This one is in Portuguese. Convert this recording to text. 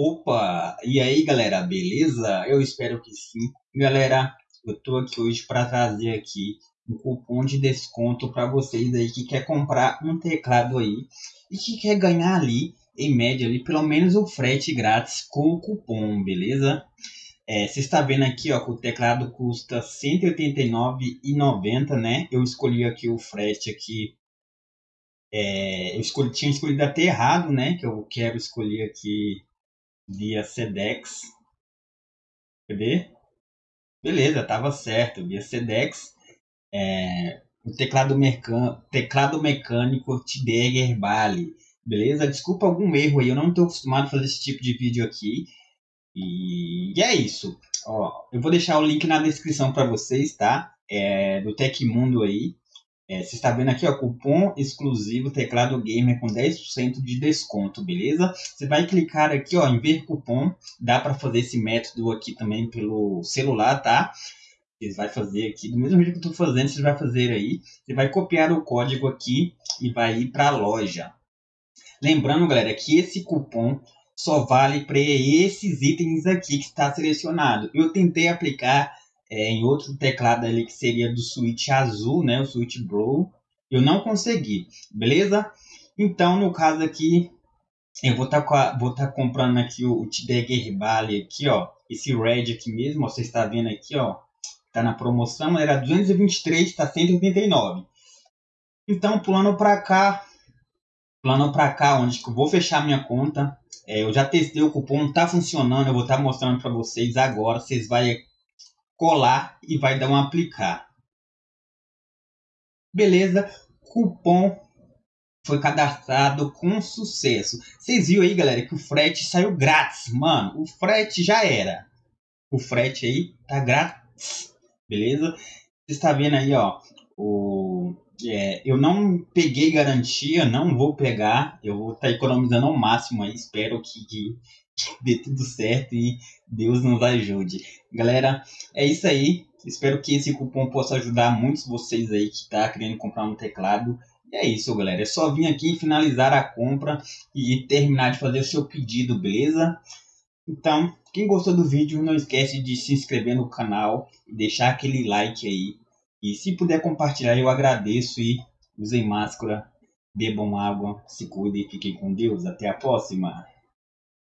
Opa! E aí, galera, beleza? Eu espero que sim. Galera, eu tô aqui hoje para trazer aqui um cupom de desconto para vocês aí que quer comprar um teclado aí e que quer ganhar ali, em média ali, pelo menos o frete grátis com o cupom, beleza? É, você está vendo aqui, ó, que o teclado custa R$ 189,90, né? Eu escolhi aqui o frete aqui é, eu escolhi, tinha escolhido até errado, né? Que eu quero escolher aqui via Sedex. Cadê? Beleza, tava certo. Via Sedex. É, o teclado, teclado mecânico Tiberger Bali. Beleza? Desculpa algum erro aí. Eu não estou acostumado a fazer esse tipo de vídeo aqui. E, e é isso. Ó, eu vou deixar o link na descrição para vocês, tá? É, do Tecmundo aí. É, você está vendo aqui, ó, cupom exclusivo teclado gamer com 10% de desconto, beleza? Você vai clicar aqui, ó, em ver cupom. Dá para fazer esse método aqui também pelo celular, tá? Você vai fazer aqui, do mesmo jeito que eu estou fazendo, você vai fazer aí. Você vai copiar o código aqui e vai ir para a loja. Lembrando, galera, que esse cupom só vale para esses itens aqui que está selecionado. Eu tentei aplicar é, em outro teclado ali que seria do Switch azul, né, o Switch Blue, eu não consegui, beleza? Então, no caso aqui, eu vou estar tá, vou tá comprando aqui o, o Tidegger Bali aqui, ó, esse Red aqui mesmo, ó, você está vendo aqui, ó, tá na promoção, era 223, está 189. Então, pulando para cá, pulando para cá, onde que eu vou fechar minha conta, é, eu já testei o cupom, tá funcionando, eu vou estar tá mostrando para vocês agora, vocês vão colar e vai dar um aplicar. Beleza, cupom foi cadastrado com sucesso. Vocês viram aí, galera, que o frete saiu grátis, mano. O frete já era. O frete aí tá grátis, beleza? Você está vendo aí, ó, o é, eu não peguei garantia, não vou pegar. Eu vou estar tá economizando ao máximo aí. Espero que, que, dê tudo certo e Deus nos ajude. Galera, é isso aí. Espero que esse cupom possa ajudar muitos de vocês aí que tá querendo comprar um teclado. E é isso, galera. É só vir aqui finalizar a compra e terminar de fazer o seu pedido, beleza? Então, quem gostou do vídeo, não esquece de se inscrever no canal e deixar aquele like aí. E se puder compartilhar, eu agradeço e usem máscara, bebam água, se cuidem e fiquem com Deus. Até a próxima!